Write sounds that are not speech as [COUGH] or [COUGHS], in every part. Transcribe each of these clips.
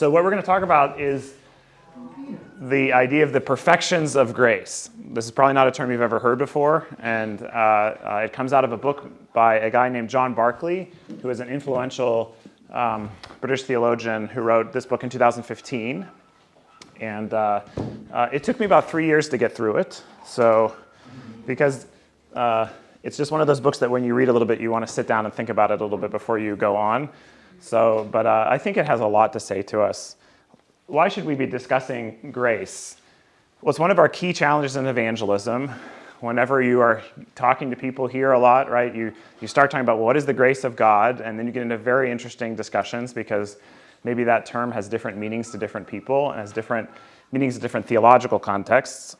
So what we're going to talk about is the idea of the perfections of grace. This is probably not a term you've ever heard before, and uh, uh, it comes out of a book by a guy named John Barclay, who is an influential um, British theologian who wrote this book in 2015. And uh, uh, it took me about three years to get through it. So, because uh, it's just one of those books that when you read a little bit, you want to sit down and think about it a little bit before you go on. So, but uh, I think it has a lot to say to us. Why should we be discussing grace? Well, it's one of our key challenges in evangelism. Whenever you are talking to people here a lot, right, you, you start talking about what is the grace of God, and then you get into very interesting discussions because maybe that term has different meanings to different people and has different meanings to different theological contexts.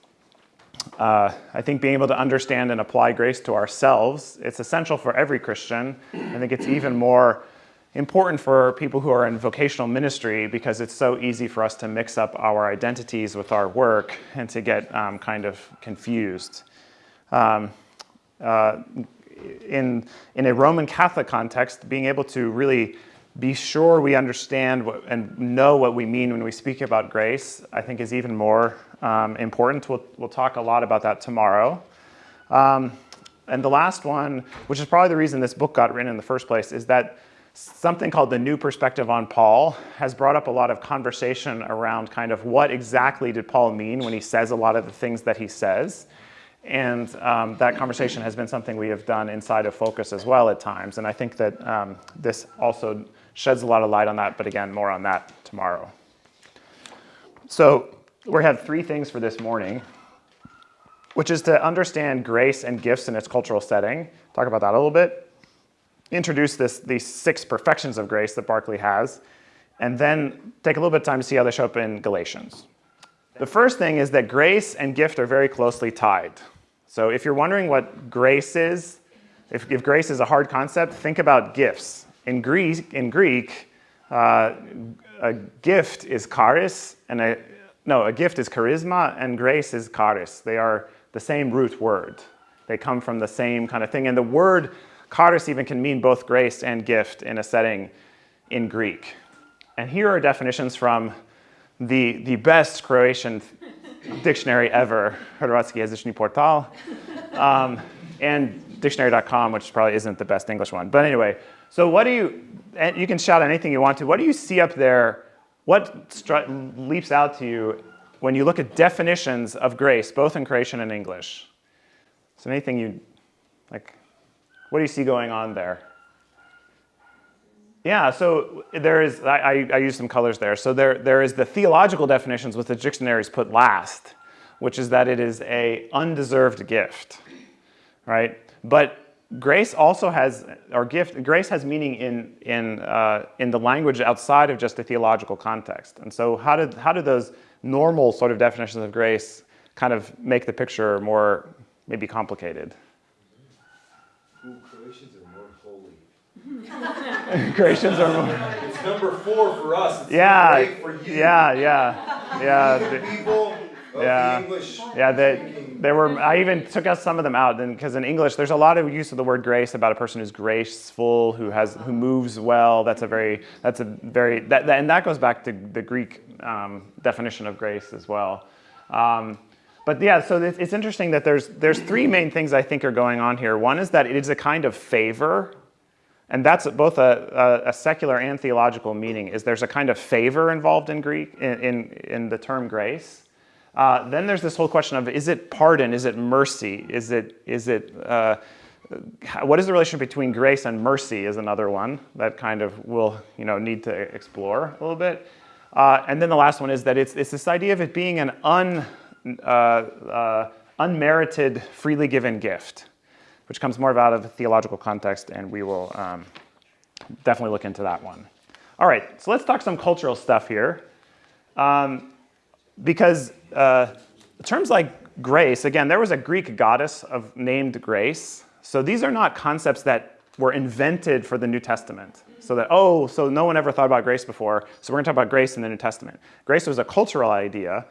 Uh, I think being able to understand and apply grace to ourselves, it's essential for every Christian. I think it's even more important for people who are in vocational ministry because it's so easy for us to mix up our identities with our work and to get um, kind of confused. Um, uh, in, in a Roman Catholic context, being able to really be sure we understand what, and know what we mean when we speak about grace, I think is even more um, important. We'll, we'll talk a lot about that tomorrow. Um, and the last one, which is probably the reason this book got written in the first place, is that something called the New Perspective on Paul has brought up a lot of conversation around kind of what exactly did Paul mean when he says a lot of the things that he says. And um, that conversation has been something we have done inside of Focus as well at times. And I think that um, this also sheds a lot of light on that, but again, more on that tomorrow. So we have three things for this morning, which is to understand grace and gifts in its cultural setting. Talk about that a little bit. Introduce this, these six perfections of grace that Barclay has, and then take a little bit of time to see how they show up in Galatians. The first thing is that grace and gift are very closely tied. So if you're wondering what grace is, if, if grace is a hard concept, think about gifts. In Greek, in Greek uh, a gift is charis, and a, no, a gift is charisma, and grace is charis. They are the same root word. They come from the same kind of thing. And the word charis even can mean both grace and gift in a setting in Greek. And here are definitions from the, the best Croatian dictionary ever, Hrvatski jezični portal, um, and dictionary.com, which probably isn't the best English one. But anyway, so what do you, and you can shout anything you want to, what do you see up there? What leaps out to you when you look at definitions of grace, both in Croatian and English? So anything you, like, what do you see going on there? Yeah, so there is, I, I, I use some colors there. So there, there is the theological definitions which the dictionaries put last, which is that it is a undeserved gift, right? But grace also has, or gift, grace has meaning in, in, uh, in the language outside of just the theological context. And so how do, how do those normal sort of definitions of grace kind of make the picture more maybe complicated? Ooh, Croatians are more holy. [LAUGHS] Croatians are more. It's number four for us. It's yeah, for you. yeah, yeah, yeah. The people of Yeah. English. Yeah, they, there were. I even took out some of them out, because in English, there's a lot of use of the word grace about a person who's graceful, who has, who moves well. That's a very, that's a very, that, that and that goes back to the Greek um, definition of grace as well. Um, but yeah, so it's interesting that there's there's three main things I think are going on here. One is that it is a kind of favor, and that's both a, a, a secular and theological meaning. Is there's a kind of favor involved in Greek in in, in the term grace. Uh, then there's this whole question of is it pardon? Is it mercy? Is it, is it, uh, what is the relationship between grace and mercy is another one that kind of we'll you know, need to explore a little bit. Uh, and then the last one is that it's, it's this idea of it being an un, unmerited, freely given gift, which comes more out of a theological context, and we will um, definitely look into that one. All right, so let's talk some cultural stuff here. Um, because uh, terms like grace, again, there was a Greek goddess of named Grace. So these are not concepts that were invented for the New Testament. So that, oh, so no one ever thought about grace before, so we're gonna talk about grace in the New Testament. Grace was a cultural idea,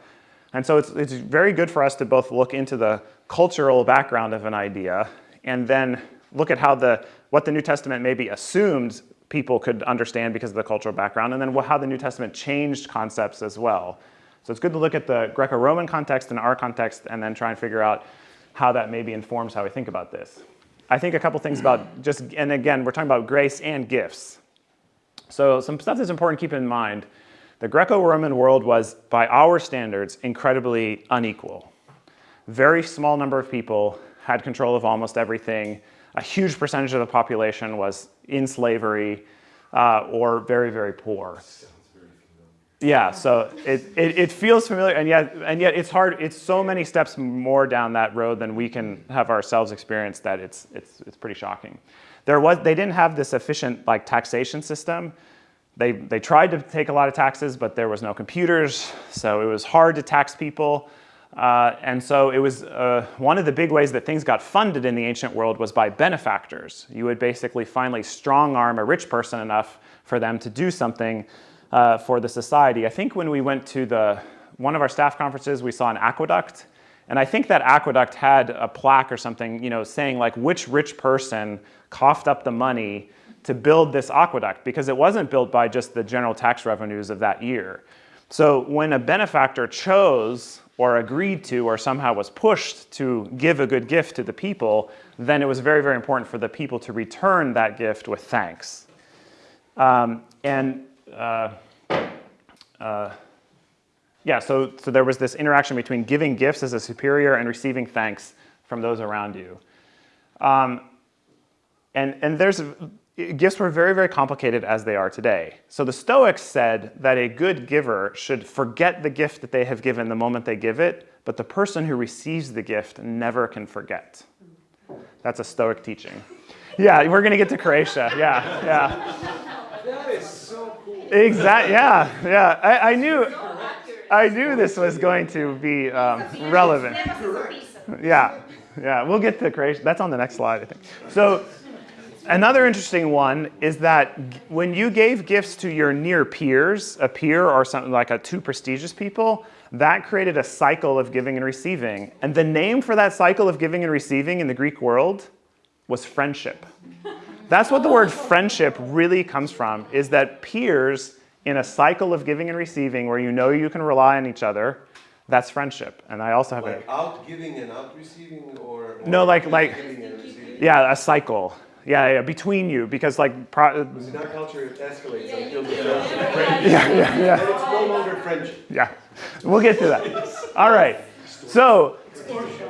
and so it's, it's very good for us to both look into the cultural background of an idea and then look at how the, what the New Testament maybe assumed people could understand because of the cultural background, and then how the New Testament changed concepts as well. So it's good to look at the Greco-Roman context and our context and then try and figure out how that maybe informs how we think about this. I think a couple things about just, and again, we're talking about grace and gifts. So some stuff that's important to keep in mind. The Greco-Roman world was, by our standards, incredibly unequal. Very small number of people had control of almost everything. A huge percentage of the population was in slavery uh, or very, very poor. Yeah, so it, it, it, feels familiar, and yet, and yet it's hard. It's so many steps more down that road than we can have ourselves experience that it's, it's, it's pretty shocking. There was, they didn't have this efficient like taxation system. They, they tried to take a lot of taxes, but there was no computers, so it was hard to tax people. Uh, and so it was uh, one of the big ways that things got funded in the ancient world was by benefactors. You would basically finally strong arm a rich person enough for them to do something uh, for the society. I think when we went to the, one of our staff conferences, we saw an aqueduct. And I think that aqueduct had a plaque or something, you know, saying like which rich person coughed up the money to build this aqueduct because it wasn't built by just the general tax revenues of that year. So when a benefactor chose or agreed to or somehow was pushed to give a good gift to the people, then it was very, very important for the people to return that gift with thanks. Um, and uh, uh, yeah, so, so there was this interaction between giving gifts as a superior and receiving thanks from those around you. Um, and, and there's, gifts were very, very complicated as they are today. So the Stoics said that a good giver should forget the gift that they have given the moment they give it, but the person who receives the gift never can forget. That's a Stoic teaching. Yeah, we're going to get to Croatia. Yeah, yeah. That is so cool. Exactly. Yeah, yeah. I, I, knew, I knew this was going to be um, relevant. Yeah, yeah. We'll get to Croatia. That's on the next slide, I think. So, another interesting one is that when you gave gifts to your near peers, a peer or something like a two prestigious people, that created a cycle of giving and receiving. And the name for that cycle of giving and receiving in the Greek world was friendship. That's what the word friendship really comes from, is that peers in a cycle of giving and receiving where you know you can rely on each other, that's friendship. And I also have like a, out giving and out receiving or, or No, like like Yeah, a cycle. Yeah, yeah, between you because like pro- in our culture escalates yeah, until the yeah, yeah, yeah. And it's no longer friendship. Yeah. We'll get to that. All right. So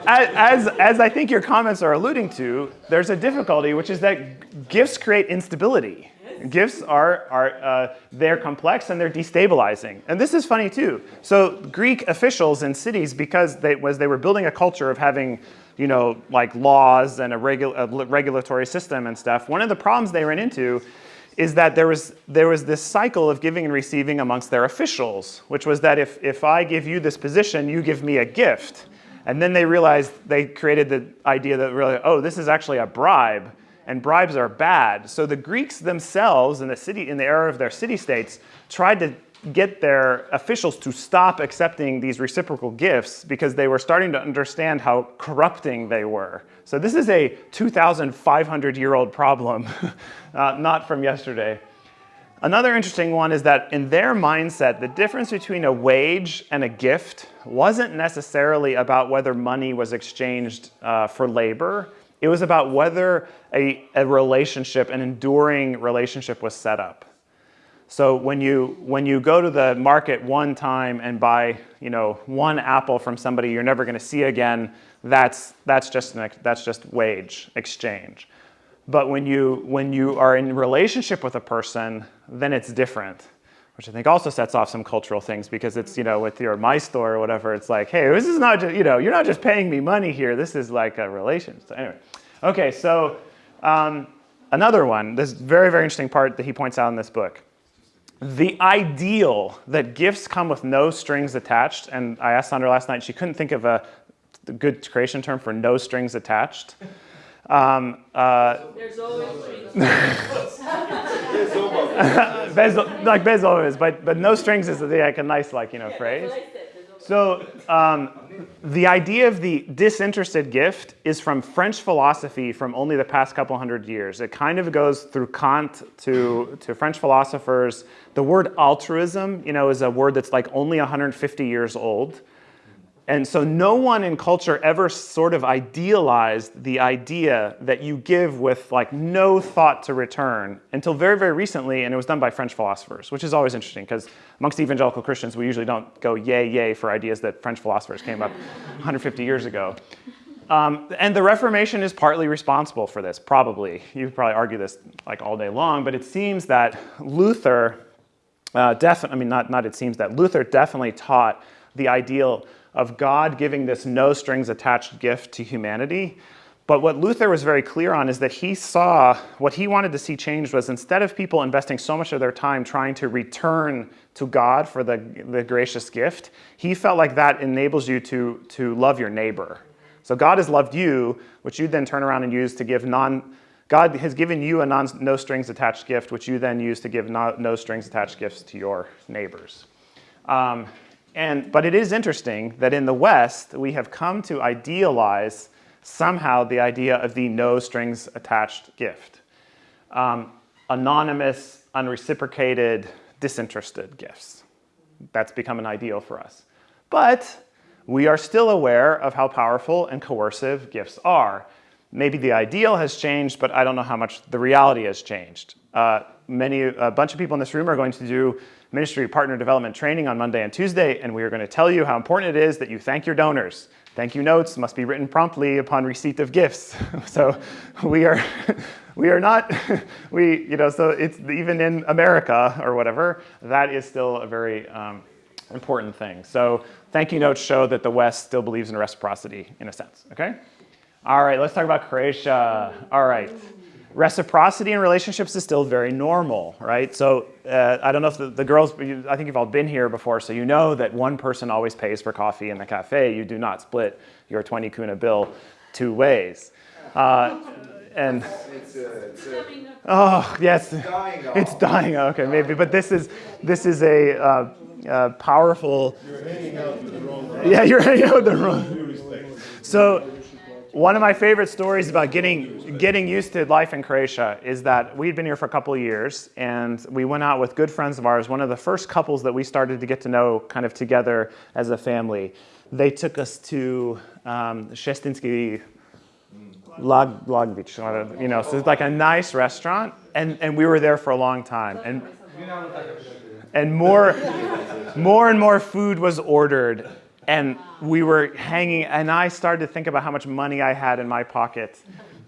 as, as I think your comments are alluding to, there's a difficulty, which is that gifts create instability. Gifts are, are uh, they're complex and they're destabilizing. And this is funny too. So Greek officials in cities, because they, was, they were building a culture of having you know, like laws and a, regu a regulatory system and stuff, one of the problems they ran into is that there was, there was this cycle of giving and receiving amongst their officials, which was that if, if I give you this position, you give me a gift. And then they realized they created the idea that really, oh, this is actually a bribe, and bribes are bad. So the Greeks themselves in the city, in the era of their city-states, tried to get their officials to stop accepting these reciprocal gifts because they were starting to understand how corrupting they were. So this is a 2,500 year old problem, [LAUGHS] uh, not from yesterday. Another interesting one is that in their mindset, the difference between a wage and a gift wasn't necessarily about whether money was exchanged uh, for labor. It was about whether a, a relationship, an enduring relationship was set up. So when you, when you go to the market one time and buy you know, one apple from somebody you're never going to see again, that's, that's, just an, that's just wage exchange. But when you, when you are in relationship with a person, then it's different, which I think also sets off some cultural things because it's, you know, with your my store or whatever, it's like, hey, this is not just, you know, you're not just paying me money here. This is like a relation. So anyway, okay, so um, another one, this very, very interesting part that he points out in this book. The ideal that gifts come with no strings attached, and I asked Sandra last night, she couldn't think of a good Croatian term for no strings attached. Um, uh, There's always bez, [LAUGHS] like bez always, but but no strings is like a nice like you know phrase. So um, the idea of the disinterested gift is from French philosophy from only the past couple hundred years. It kind of goes through Kant to, to French philosophers. The word altruism, you know, is a word that's like only 150 years old. And so no one in culture ever sort of idealized the idea that you give with like no thought to return until very, very recently, and it was done by French philosophers, which is always interesting because amongst evangelical Christians, we usually don't go yay, yay for ideas that French philosophers came up [LAUGHS] 150 years ago. Um, and the Reformation is partly responsible for this, probably. You could probably argue this like all day long, but it seems that Luther, uh, definitely, I mean, not, not it seems that, Luther definitely taught the ideal of God giving this no strings attached gift to humanity. But what Luther was very clear on is that he saw what he wanted to see changed was instead of people investing so much of their time trying to return to God for the, the gracious gift, he felt like that enables you to, to love your neighbor. So God has loved you, which you then turn around and use to give non. God has given you a non, no strings attached gift, which you then use to give no, no strings attached gifts to your neighbors. Um, and, but it is interesting that in the West, we have come to idealize somehow the idea of the no strings attached gift. Um, anonymous, unreciprocated, disinterested gifts. That's become an ideal for us. But we are still aware of how powerful and coercive gifts are. Maybe the ideal has changed, but I don't know how much the reality has changed. Uh, many, a bunch of people in this room are going to do ministry partner development training on Monday and Tuesday, and we are going to tell you how important it is that you thank your donors. Thank you notes must be written promptly upon receipt of gifts. [LAUGHS] so we are, [LAUGHS] we are not, [LAUGHS] we, you know, so it's even in America or whatever, that is still a very um, important thing. So thank you notes show that the West still believes in reciprocity in a sense, okay? All right, let's talk about Croatia. All right reciprocity in relationships is still very normal, right? So uh, I don't know if the, the, girls, I think you've all been here before, so you know that one person always pays for coffee in the cafe. You do not split your 20 kuna bill two ways. Uh, and It's a, it's a, oh yes, dying off. it's dying. Okay, maybe, but this is this is a uh, uh, powerful. You're hanging out with the wrong Yeah, you're hanging out with the wrong. So one of my favorite stories about getting getting used to life in Croatia is that we'd been here for a couple of years and we went out with good friends of ours. One of the first couples that we started to get to know kind of together as a family. They took us to um, Shestinsky Lag, Lagvich, you know, so it's like a nice restaurant, and, and we were there for a long time. And, and more, more and more food was ordered, and we were hanging, and I started to think about how much money I had in my pocket.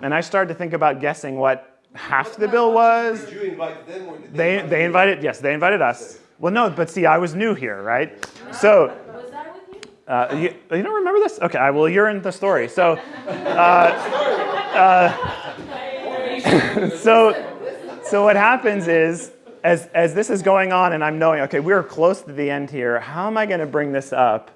And I started to think about guessing what half the bill was. Did you invite them or did They, invite they you? invited, yes, they invited us. Well, no, but see, I was new here, right? So, Was that with you? uh, you, you don't remember this? Okay, well, you're in the story. So, uh, uh, [LAUGHS] so, so what happens is, as, as this is going on and I'm knowing, okay, we're close to the end here, how am I going to bring this up?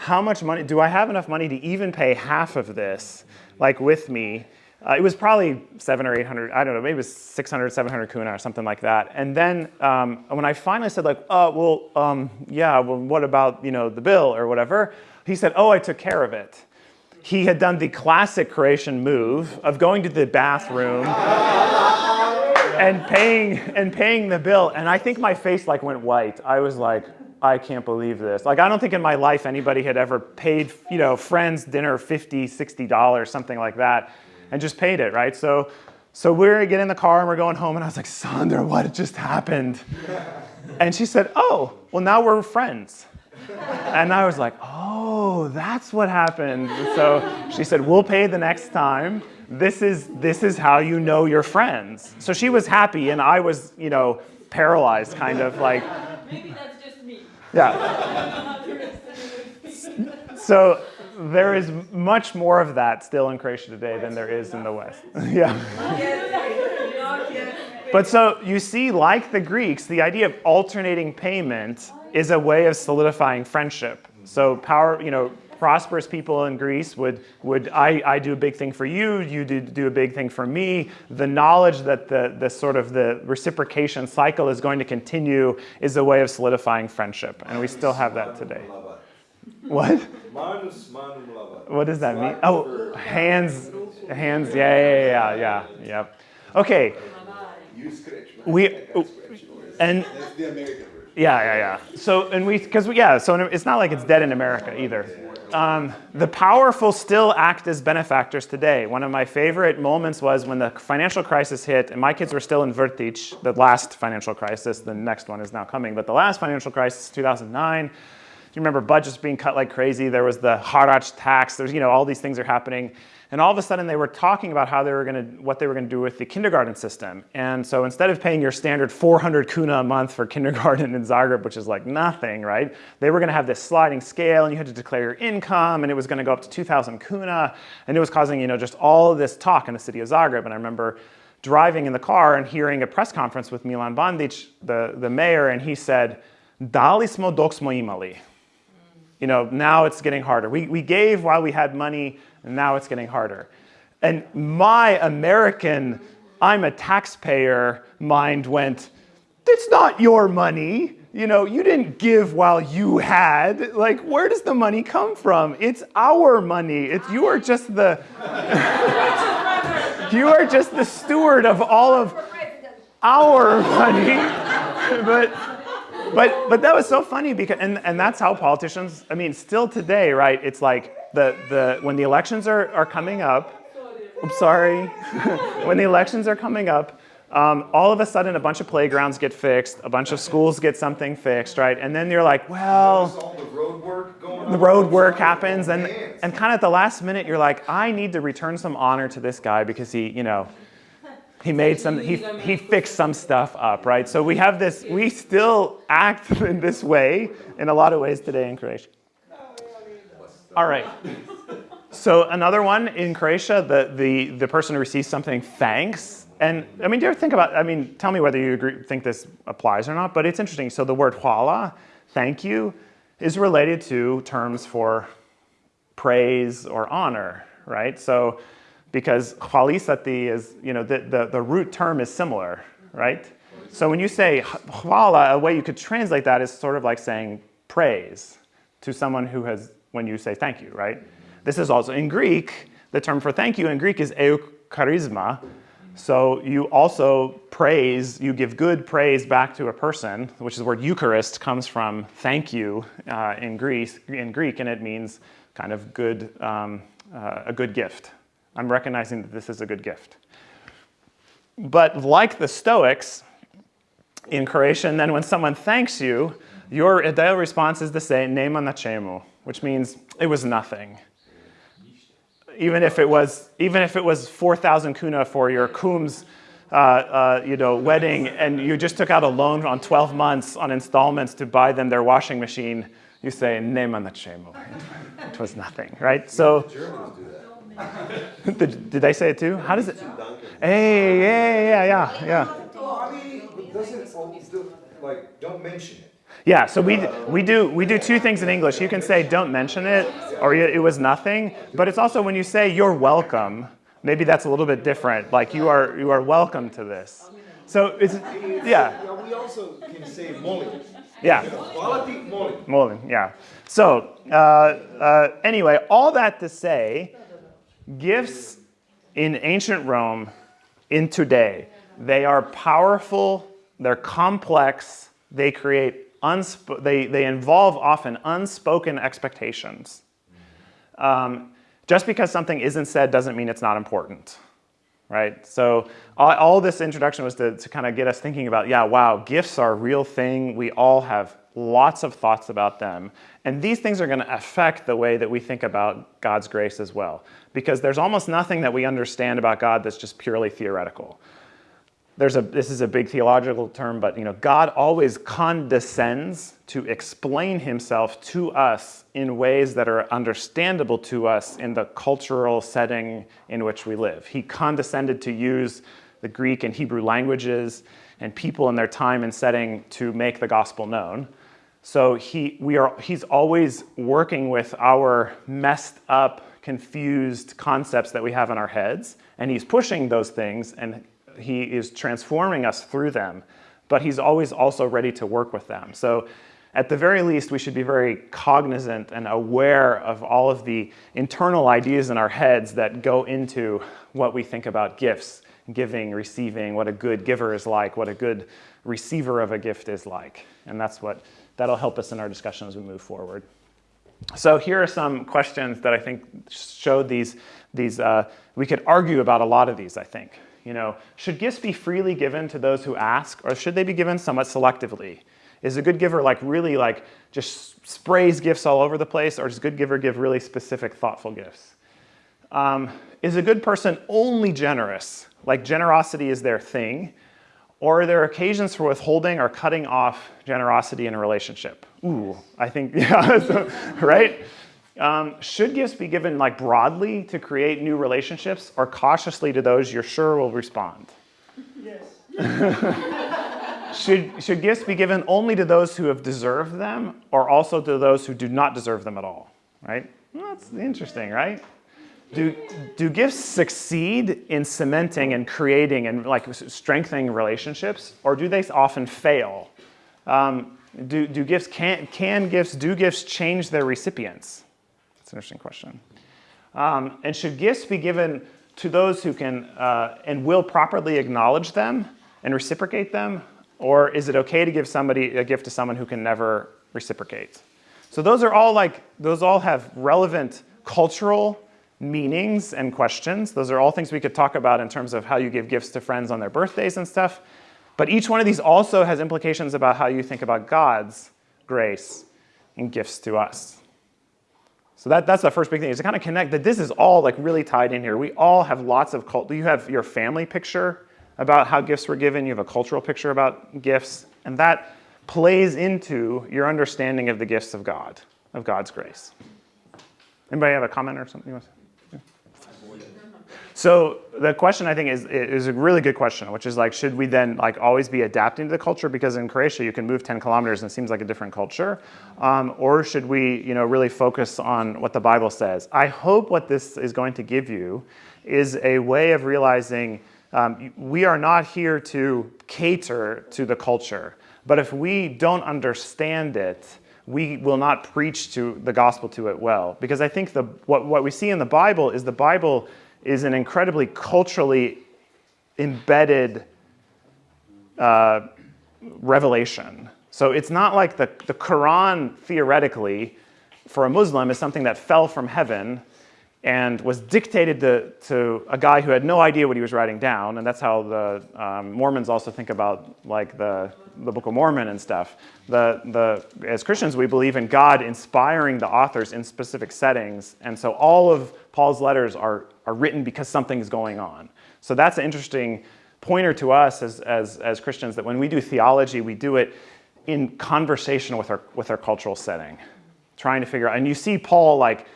How much money, do I have enough money to even pay half of this, like with me? Uh, it was probably seven or 800, I don't know, maybe it was 600, 700 kuna or something like that. And then um, when I finally said like, oh, well, um, yeah, well, what about, you know, the bill or whatever? He said, oh, I took care of it. He had done the classic Croatian move of going to the bathroom [LAUGHS] and paying and paying the bill. And I think my face like went white. I was like, I can't believe this. Like, I don't think in my life anybody had ever paid, you know, friends dinner $50, 60 dollars, something like that, and just paid it, right? So, so we're getting in the car and we're going home, and I was like, Sandra, what just happened? And she said, Oh, well, now we're friends. And I was like, Oh, that's what happened. So she said, We'll pay the next time. This is this is how you know you're friends. So she was happy, and I was, you know, paralyzed, kind of like. Maybe that's. Yeah. So there is much more of that still in Croatia today than there is in the West. [LAUGHS] yeah. But so you see, like the Greeks, the idea of alternating payment is a way of solidifying friendship. So power, you know, prosperous people in Greece would, would I, I do a big thing for you, you do, do a big thing for me. The knowledge that the, the sort of the reciprocation cycle is going to continue is a way of solidifying friendship. And we still have that today. What? Manus manum lava. What does that mean? Oh, hands, hands. Yeah, yeah, yeah, yeah, yeah. Okay, You scratch. We- I can scratch yours. and That's the American version. Yeah, yeah, yeah. So, and we, because we, yeah, so it's not like it's dead in America either. Um, the powerful still act as benefactors today. One of my favorite moments was when the financial crisis hit, and my kids were still in Vrtić, the last financial crisis. The next one is now coming, but the last financial crisis, 2009. You remember budgets being cut like crazy. There was the harač tax. There's, you know, all these things are happening. And all of a sudden, they were talking about how they were to, what they were to do with the kindergarten system. And so instead of paying your standard 400 kuna a month for [LAUGHS] kindergarten in Zagreb, which is like nothing, right? They were to have this sliding scale, and you had to declare your income, and it was going to go up to 2,000 kuna, and it was causing, you know, just all this talk in the city of Zagreb. And I remember driving in the car and hearing a press conference with Milan Bandić, the, the mayor, and he said, "Dali smo dok smo imali." You know, now it's getting harder. We, we gave while we had money, and now it's getting harder. And my American, I'm a taxpayer mind went, it's not your money. You know, you didn't give while you had. Like, where does the money come from? It's our money. It's, you are just the, [LAUGHS] you are just the steward of all of our money. [LAUGHS] but but but that was so funny because and, and that's how politicians i mean still today right it's like the the when the elections are, are coming up i'm sorry [LAUGHS] when the elections are coming up um, all of a sudden a bunch of playgrounds get fixed a bunch of schools get something fixed right and then you're like well the road work going on. the road work happens and and kind of at the last minute you're like i need to return some honor to this guy because he you know he made some he, he fixed some stuff up right? So we have this we still act [LAUGHS] in this way in a lot of ways today in croatia. All right. So another one in croatia the, the, the person who receives something thanks. And i mean do you ever think about i mean tell me whether you agree, think this applies or not but it's interesting. So the word hvala thank you is related to terms for praise or honor, right? So because hvalisati is, you know, the, the, the root term is similar, right? So when you say hvala, a way you could translate that is sort of like saying praise to someone who has, when you say thank you, right? This is also in Greek, the term for thank you in Greek is eucharisma. So you also praise, you give good praise back to a person, which is the word Eucharist comes from thank you uh, in, Greece, in Greek, and it means kind of good, um, uh, a good gift. I'm recognizing that this is a good gift. But like the Stoics in Croatian, then when someone thanks you, your ideal response is to say "nema na čemu," which means it was nothing. Even if it was, even if it was 4,000 kuna for your kum's uh, uh, you know, wedding, and you just took out a loan on 12 months on installments to buy them their washing machine, you say "nema na čemu." It was nothing, right? So. [LAUGHS] did, did they say it too? How does it? Hey, yeah, yeah, yeah, yeah. I mean, it doesn't all do, like don't mention it. Yeah, so we, we, do, we do two things in English. You can say, don't mention it, or it was nothing. But it's also when you say, you're welcome, maybe that's a little bit different. Like, you are, you are welcome to this. So it's, yeah, Yeah, we also can say molim. yeah. Quality molim. Molin, yeah. So uh, uh, anyway, all that to say, gifts in ancient Rome, in today, they are powerful. They're complex. They create unsp- they they involve often unspoken expectations. Um, just because something isn't said doesn't mean it's not important right? So all, all this introduction was to, to kind of get us thinking about, yeah, wow, gifts are a real thing. We all have lots of thoughts about them. And these things are going to affect the way that we think about God's grace as well. Because there's almost nothing that we understand about God that's just purely theoretical. There's a, this is a big theological term, but you know, God always condescends to explain himself to us in ways that are understandable to us in the cultural setting in which we live. He condescended to use the Greek and Hebrew languages and people in their time and setting to make the gospel known. So he, we are, he's always working with our messed up, confused concepts that we have in our heads, and he's pushing those things and he is transforming us through them, but he's always also ready to work with them. So at the very least, we should be very cognizant and aware of all of the internal ideas in our heads that go into what we think about gifts, giving, receiving, what a good giver is like, what a good receiver of a gift is like. And that's what that'll help us in our discussion as we move forward. So here are some questions that I think showed these. These uh, we could argue about a lot of these. I think you know, should gifts be freely given to those who ask, or should they be given somewhat selectively? Is a good giver like really like just sprays gifts all over the place, or does a good giver give really specific, thoughtful gifts? Um, is a good person only generous, like generosity is their thing, or are there occasions for withholding or cutting off generosity in a relationship? Ooh, I think, [LAUGHS] yeah, so, [LAUGHS] right? Um, should gifts be given like broadly to create new relationships or cautiously to those you're sure will respond? Yes. [LAUGHS] should, should gifts be given only to those who have deserved them or also to those who do not deserve them at all? Right? Well, that's interesting, right? Do, do gifts succeed in cementing and creating and like strengthening relationships or do they often fail? Um, do, do gifts, can, can gifts, do gifts change their recipients? That's an interesting question. Um, and should gifts be given to those who can uh, and will properly acknowledge them and reciprocate them? Or is it okay to give somebody a gift to someone who can never reciprocate? So those are all like, those all have relevant cultural meanings and questions. Those are all things we could talk about in terms of how you give gifts to friends on their birthdays and stuff. But each one of these also has implications about how you think about God's grace and gifts to us. So that, that's the first big thing is to kind of connect that this is all like really tied in here. We all have lots of cult. Do you have your family picture about how gifts were given. You have a cultural picture about gifts, and that plays into your understanding of the gifts of God, of God's grace. Anybody have a comment or something? So the question I think is, is a really good question, which is like, should we then like always be adapting to the culture? Because in Croatia, you can move 10 kilometers and it seems like a different culture. Um, or should we you know, really focus on what the Bible says? I hope what this is going to give you is a way of realizing um, we are not here to cater to the culture. But if we don't understand it, we will not preach to the gospel to it well. Because I think the, what, what we see in the Bible is the Bible is an incredibly culturally embedded uh, revelation. So it's not like the, the Quran, theoretically, for a Muslim, is something that fell from heaven and was dictated to, to a guy who had no idea what he was writing down. And that's how the um, Mormons also think about like the, the Book of Mormon and stuff. The, the, as Christians, we believe in God inspiring the authors in specific settings. And so all of Paul's letters are, are written because something's going on. So that's an interesting pointer to us as, as, as Christians that when we do theology, we do it in conversation with our, with our cultural setting, trying to figure out. And you see Paul like,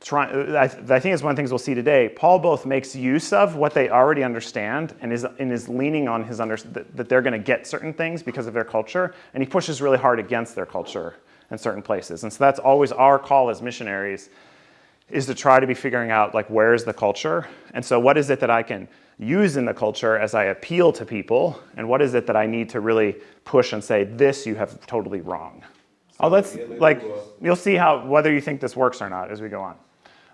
try, I, I think it's one of the things we'll see today. Paul both makes use of what they already understand and is, and is leaning on his under, that, that they're going to get certain things because of their culture, and he pushes really hard against their culture in certain places. And so that's always our call as missionaries is to try to be figuring out like where's the culture? And so what is it that i can use in the culture as i appeal to people? And what is it that i need to really push and say this you have totally wrong. Oh let's like you'll see how whether you think this works or not as we go on.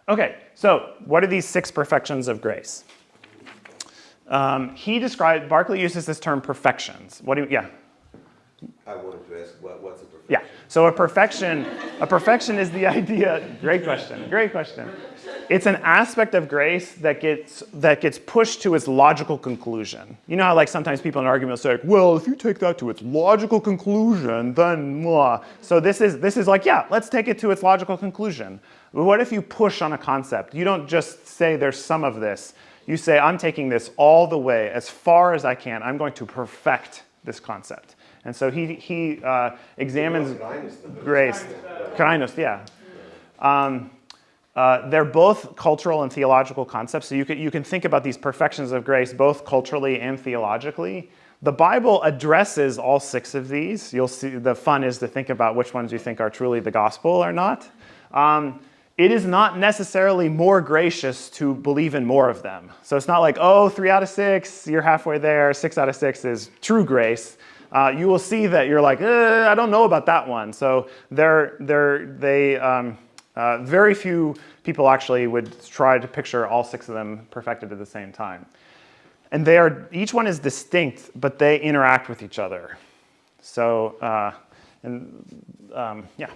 Okay so what are these six perfections of grace? Um, he described barclay uses this term perfections. What do you yeah I wanted to ask, what, what's a perfection? yeah. So a perfection, a perfection is the [LAUGHS] idea. Great question. Great question. It's an aspect of grace that gets that gets pushed to its logical conclusion. You know how like sometimes people in an argument say, well, if you take that to its logical conclusion, then blah. So this is this is like, yeah, let's take it to its logical conclusion. But what if you push on a concept? You don't just say there's some of this. You say, I'm taking this all the way as far as I can. I'm going to perfect this concept. And so he, he uh, examines grace. Kindness, yeah. Um, uh, they're both cultural and theological concepts. So you can, you can think about these perfections of grace both culturally and theologically. The Bible addresses all six of these. You'll see the fun is to think about which ones you think are truly the gospel or not. Um, it is not necessarily more gracious to believe in more of them. So it's not like, oh, three out of six, you're halfway there, six out of six is true grace. Uh, you will see that you're like, eh, I don't know about that one. So they're, they're, they, um, uh, very few people actually would try to picture all six of them perfected at the same time. And they are, each one is distinct, but they interact with each other. So, uh, and um, yeah.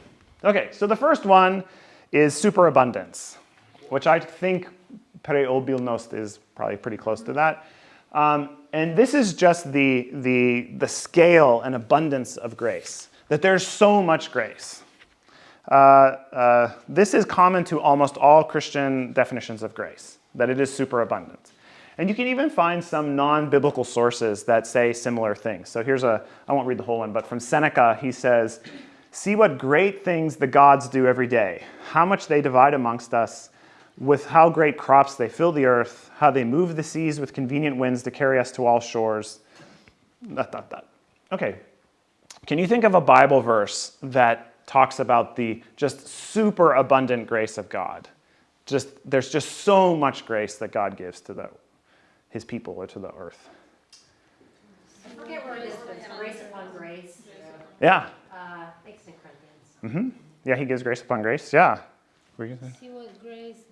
Okay, so the first one is superabundance, which I think preobilnost is probably pretty close to that. Um, and this is just the, the, the scale and abundance of grace, that there's so much grace. Uh, uh, this is common to almost all Christian definitions of grace, that it is superabundant. And you can even find some non biblical sources that say similar things. So here's a, I won't read the whole one, but from Seneca, he says, See what great things the gods do every day, how much they divide amongst us, with how great crops they fill the earth, how they move the seas with convenient winds to carry us to all shores. Dot, dot, dot. Okay. Can you think of a Bible verse that talks about the just super abundant grace of God? Just there's just so much grace that God gives to the, his people or to the earth. I forget where it is, but it's grace upon grace, Yeah. uh, I think it's in Corinthians. hmm Yeah, he gives grace upon grace. Yeah. Were you gonna say? See what grace the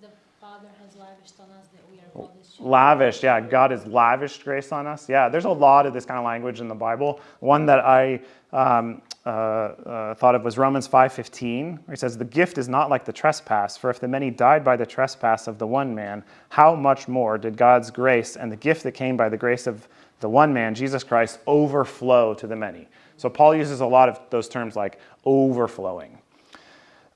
Lavished on us that we are called children. Lavish, yeah. God has lavished grace on us. Yeah, there's a lot of this kind of language in the Bible. One that I um, uh, uh, thought of was Romans 5:15, where he says, "The gift is not like the trespass, for if the many died by the trespass of the one man, how much more did God's grace and the gift that came by the grace of the one man, Jesus Christ, overflow to the many?" So Paul uses a lot of those terms like overflowing.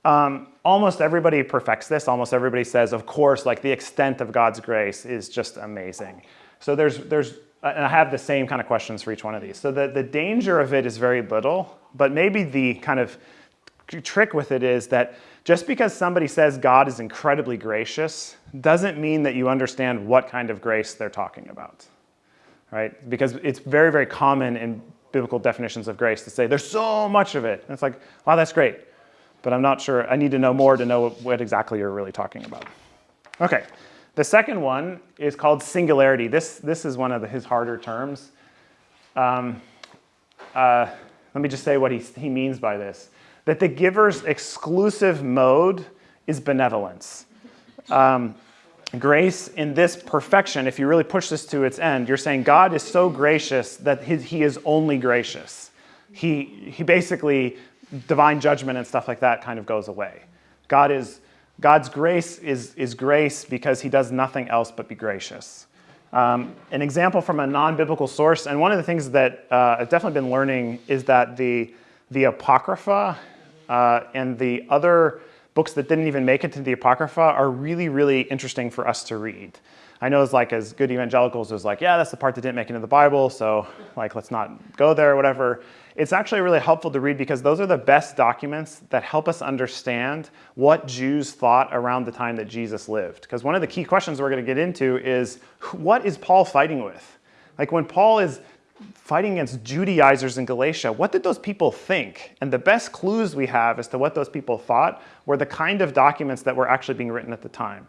Um, almost everybody perfects this. Almost everybody says, of course, like the extent of God's grace is just amazing. So there's, there's, and I have the same kind of questions for each one of these. So the, the danger of it is very little, but maybe the kind of trick with it is that just because somebody says God is incredibly gracious doesn't mean that you understand what kind of grace they're talking about, right? Because it's very, very common in biblical definitions of grace to say there's so much of it. And it's like, wow, that's great but I'm not sure. I need to know more to know what exactly you're really talking about. Okay, the second one is called singularity. This, this is one of the, his harder terms. Um, uh, let me just say what he, he means by this that the giver's exclusive mode is benevolence. Um, grace in this perfection, if you really push this to its end, you're saying God is so gracious that his, he is only gracious. He, he basically divine judgment and stuff like that kind of goes away. God is, God's grace is, is grace because he does nothing else but be gracious. Um, an example from a non biblical source, and one of the things that uh, I've definitely been learning is that the, the Apocrypha uh, and the other books that didn't even make it to the Apocrypha are really, really interesting for us to read. I know it's like as good evangelicals, it's like, yeah, that's the part that didn't make it into the Bible, so like let's not go there or whatever. It's actually really helpful to read because those are the best documents that help us understand what Jews thought around the time that Jesus lived. Because one of the key questions we're going to get into is what is Paul fighting with? Like when Paul is fighting against Judaizers in Galatia, what did those people think? And the best clues we have as to what those people thought were the kind of documents that were actually being written at the time.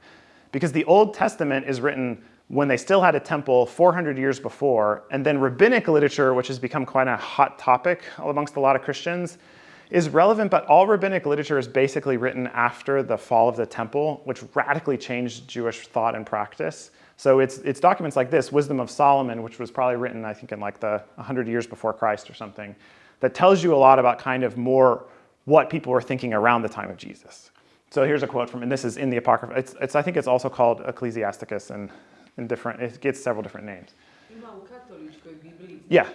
Because the Old Testament is written when they still had a temple 400 years before, and then rabbinic literature, which has become quite a hot topic amongst a lot of Christians, is relevant, but all rabbinic literature is basically written after the fall of the temple, which radically changed Jewish thought and practice. So it's, it's documents like this, Wisdom of Solomon, which was probably written, I think, in like the 100 years before Christ or something, that tells you a lot about kind of more what people were thinking around the time of Jesus. So here's a quote from, and this is in the Apocrypha. It's, it's I think it's also called Ecclesiasticus, and in different, it gets several different names. Ima u katoličkoj Bibliji Yeah.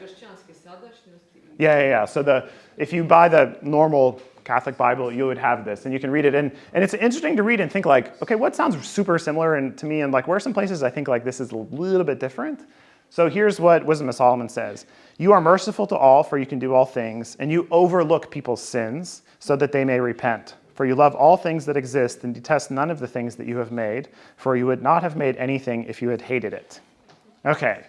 Yeah, yeah, yeah. So the if you buy the normal Catholic Bible, you would have this, and you can read it. And and it's interesting to read and think like, okay, what sounds super similar and to me, and like where are some places I think like this is a little bit different. So here's what Wisdom of Solomon says: You are merciful to all, for you can do all things, and you overlook people's sins so that they may repent. For you love all things that exist and detest none of the things that you have made, for you would not have made anything if you had hated it. Okay.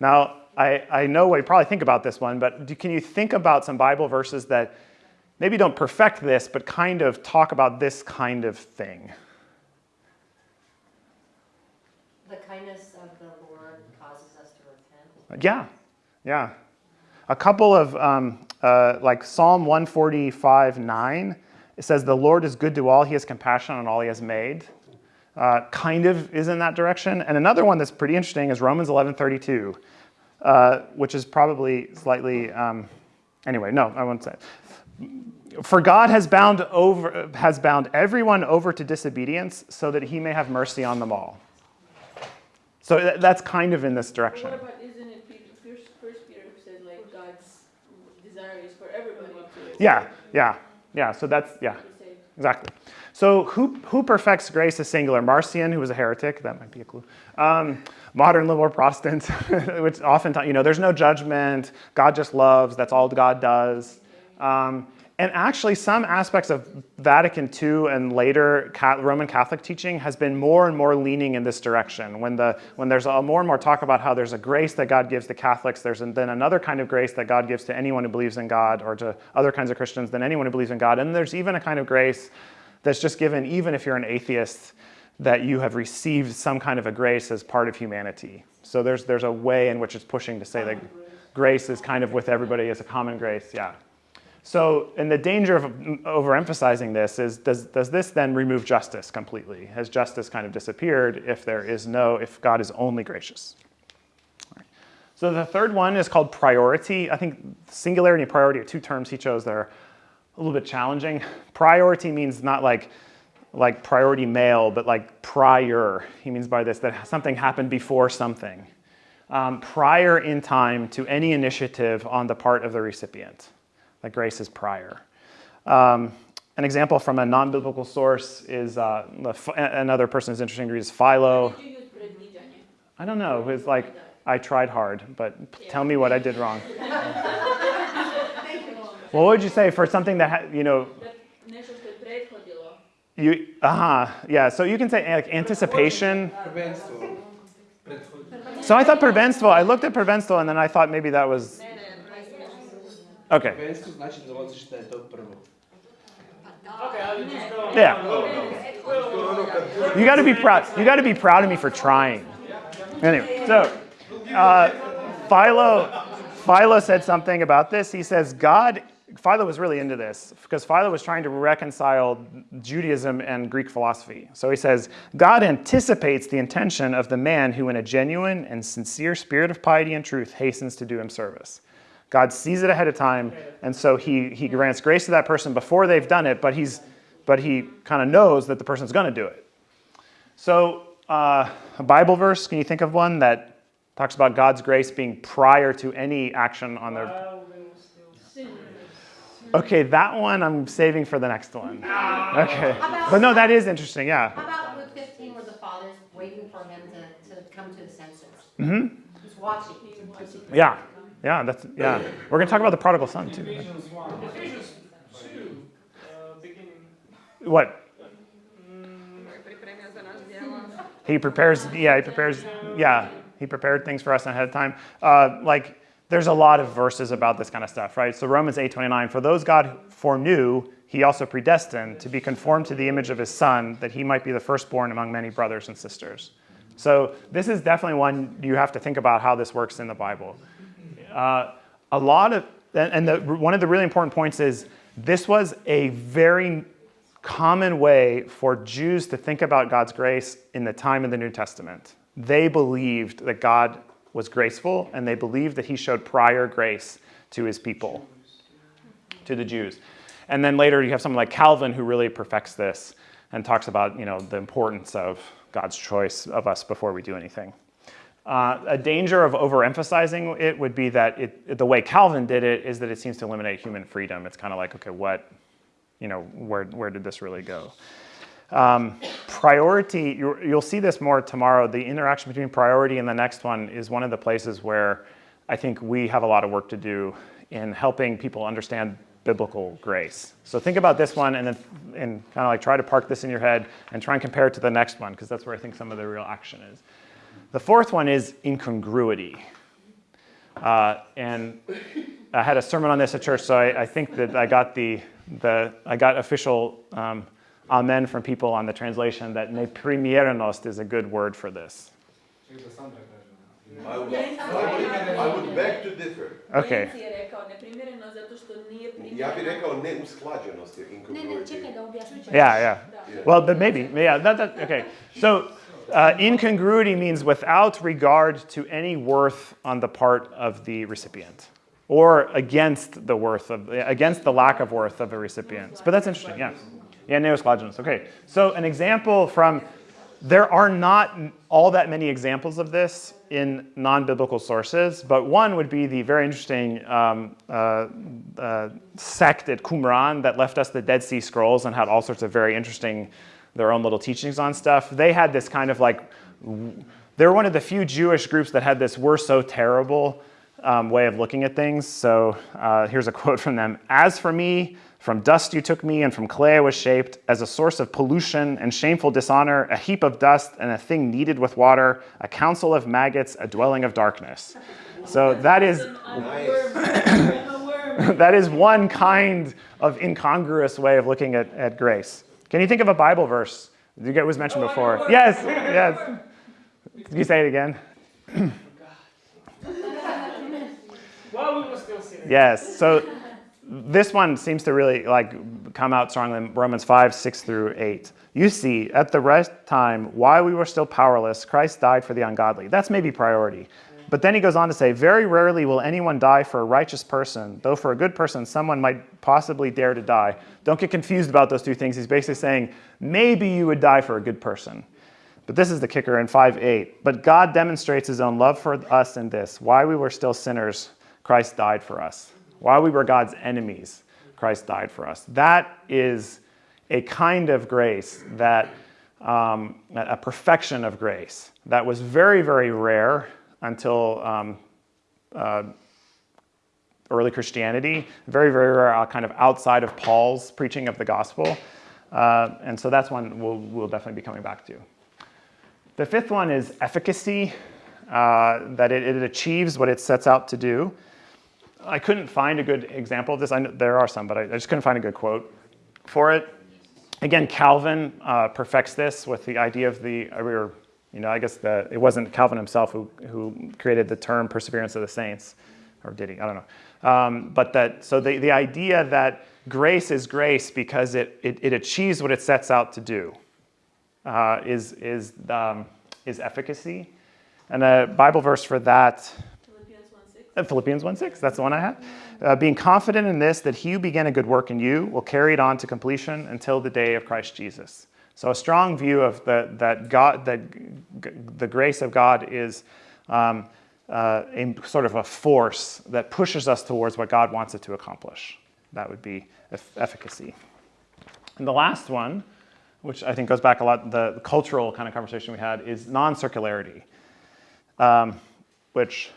Now, I, I know what you probably think about this one, but do, can you think about some Bible verses that maybe don't perfect this, but kind of talk about this kind of thing? The kindness of the Lord causes us to repent. Yeah, yeah. a couple of, um, uh, like Psalm 145 9, it says, The Lord is good to all, he has compassion on all he has made. Uh, kind of is in that direction. And another one that's pretty interesting is Romans 11 32, uh, which is probably slightly, um, anyway, no, I won't say it. For God has bound, over, has bound everyone over to disobedience so that he may have mercy on them all. So th- that's kind of in this direction. What about, isn't it Peter, first, first Peter who said like God's desire is for everybody to Yeah, yeah, yeah. So that's, yeah, exactly. So who, who perfects grace is singular? Marcion, who was a heretic, that might be a clue. Um, modern liberal Protestants, [LAUGHS] which oftentimes, you know, there's no judgment. God just loves. That's all God does. Um, and actually, some aspects of Vatican II and later Roman Catholic teaching has been more and more leaning in this direction. When, the, when there's a, more and more talk about how there's a grace that God gives to Catholics, there's then another kind of grace that God gives to anyone who believes in God or to other kinds of Christians than anyone who believes in God. And there's even a kind of grace that's just given, even if you're an atheist, that you have received some kind of a grace as part of humanity. So there's, there's a way in which it's pushing to say that grace is kind of with everybody as a common grace, yeah. So, and the danger of overemphasizing this is does, does this then remove justice completely? Has justice kind of disappeared if there is no, if God is only gracious? So the third one is called priority. I think singularity and priority are two terms he chose that are a little bit challenging. Priority means not like like priority mail, but like prior. He means by this that something happened before something, um, prior in time to any initiative on the part of the recipient. That grace is prior. Um, an example from a non-biblical source is uh, the- another person who's interesting to read is Philo. Did you use? I don't know. It's like I tried hard, but tell me what I did wrong. [LAUGHS] well, what would you say for something that ha- you know Da nešto što je prethodilo. you? Uh huh. Yeah. So you can say like anticipation. So I thought prvenstvo. I looked at prvenstvo and then I thought maybe that was okay. Prvenstvo znači da je to prvo. Yeah. You got to be proud. You got to be proud of me for trying. Anyway, so uh, Philo, Philo said something about this. He says God. Philo was really into this because Philo was trying to reconcile Judaism and Greek philosophy. So he says God anticipates the intention of the man who, in a genuine and sincere spirit of piety and truth, hastens to do him service. God sees it ahead of time, and so he, he grants grace to that person before they've done it, but, he's, but he kind of knows that the person's going to do it. So, uh, a Bible verse, can you think of one that talks about God's grace being prior to any action on their. Okay, that one I'm saving for the next one. Okay. But no, that is interesting, yeah. How about Luke 15 where the father's waiting for him to, to come to his senses? Mm-hmm. He's watching. Yeah, yeah, that's, yeah. We're going to talk about the prodigal son too. Ephesians 1. Ephesians 2, uh, beginning. What? Pripremio za naš djela. He prepares, yeah, he prepares, yeah, he prepared things for us ahead of time. Uh, like, there's a lot of verses about this kind of stuff, right? So Romans 8:29, for those God foreknew, he also predestined to be conformed to the image of his son, that he might be the firstborn among many brothers and sisters. So this is definitely one you have to think about how this works in the Bible. Uh, a lot of, and the, one of the really important points is this was a very common way for Jews to think about God's grace in the time of the New Testament. They believed that God was graceful and they believed that he showed prior grace to his people, to the Jews. And then later you have someone like Calvin who really perfects this and talks about you know, the importance of God's choice of us before we do anything. Uh, a danger of overemphasizing it would be that it, the way Calvin did it is that it seems to eliminate human freedom. It's kind of like, okay, what, you know, where, where did this really go? Um, priority, you you'll see this more tomorrow. The interaction between priority and the next one is one of the places where I think we have a lot of work to do in helping people understand biblical grace. So think about this one and then and kind of like try to park this in your head and try and compare it to the next one because that's where I think some of the real action is. The fourth one is incongruity. Uh, and I had a sermon on this at church, so I, I think that I got the, the I got official um, amen from people on the translation that ne primierenost is a good word for this. I would, I would, I would beg to differ. Okay. Jensi je rekao neprimjereno zato što nije primjereno. Ja bih rekao neusklađenost je Ne, ne, incongruity. čekaj da objasnim. Yeah, yeah. Well, but maybe. Yeah, that, that, okay. So uh, incongruity means without regard to any worth on the part of the recipient or against the worth of, against the lack of worth of a recipient. But that's interesting, yeah. Yeah, neosclogenous. Okay. So an example from, there are not all that many examples of this in non-biblical sources, but one would be the very interesting um, uh, uh, sect at Qumran that left us the Dead Sea Scrolls and had all sorts of very interesting, their own little teachings on stuff. They had this kind of like, they were one of the few Jewish groups that had this "we're so terrible" um, way of looking at things. So uh, here's a [LAUGHS] quote from them: "As for me." From dust you took me, and from clay I was shaped, as a source of pollution and shameful dishonor, a heap of dust and a thing kneaded with water, a council of maggots, a dwelling of darkness. So that is I'm a worm. I'm a worm. that is one kind of incongruous way of looking at, at grace. Can you think of a Bible verse? Get was mentioned before. Yes, yes. Can you say it again? We were still sitting. Yes. So this one seems to really like come out strongly in Romans 5, 6 through 8. You see, at the right time, while we were still powerless, Christ died for the ungodly. That's maybe priority. But then he goes on to say, Very rarely will anyone die for a righteous person, though for a good person, someone might possibly dare to die. Don't get confused about those two things. He's basically saying, maybe you would die for a good person. But this is the kicker in 5 8. But God demonstrates his own love for us in this. While we were still sinners, Christ died for us. While we were God's enemies, Christ died for us. That is a kind of grace that, um, a perfection of grace that was very, very rare until um, uh, early Christianity, very, very rare, uh, kind of outside of Paul's preaching of the gospel. Uh, and so that's one we'll, we'll definitely be coming back to. The fifth one is efficacy, uh, that it, it achieves what it sets out to do. I couldn't find a good example of this. I know, there are some, but I, I just couldn't find a good quote for it. Again, Calvin uh, perfects this with the idea of the, or, you know, I guess the, it wasn't Calvin himself who, who created the term perseverance of the saints, or did he? I don't know. Um, but that, so the, the idea that grace is grace because it, it, it achieves what it sets out to do uh, is, is, um, is efficacy. And a Bible verse for that Philippians 1:6. uh, Philippians 1 6, that's the one I have. Uh, being confident in this, that he who began a good work in you will carry it on to completion until the day of Christ Jesus. So, a strong view of the, that God, that the grace of God is um, uh, a sort of a force that pushes us towards what God wants it to accomplish. That would be eff- efficacy. And the last one, which I think goes back a lot, the, the cultural kind of conversation we had, is non circularity, um, which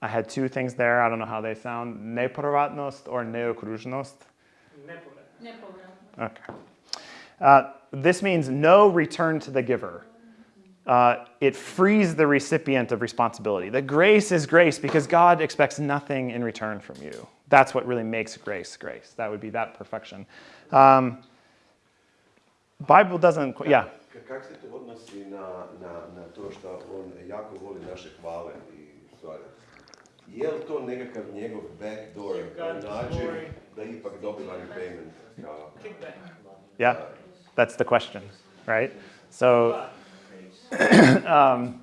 I had two things there. I don't know how they sound nepovratnost or neokruzhnost. Nepovratno. Okay. Uh, this means no return to the giver. Uh, it frees the recipient of responsibility. The grace is grace because God expects nothing in return from you. That's what really makes grace grace. That would be that perfection. Um, Bible doesn't, yeah. K- Kak se to odnosi na, na, na to što on jako voli naše hvale i stvari? Je li to nekakav njegov backdoor Give God the način da ipak dobiva repayment? Kao, Kickback. Yeah, that's the question, right? So, [CLEARS THROAT] um,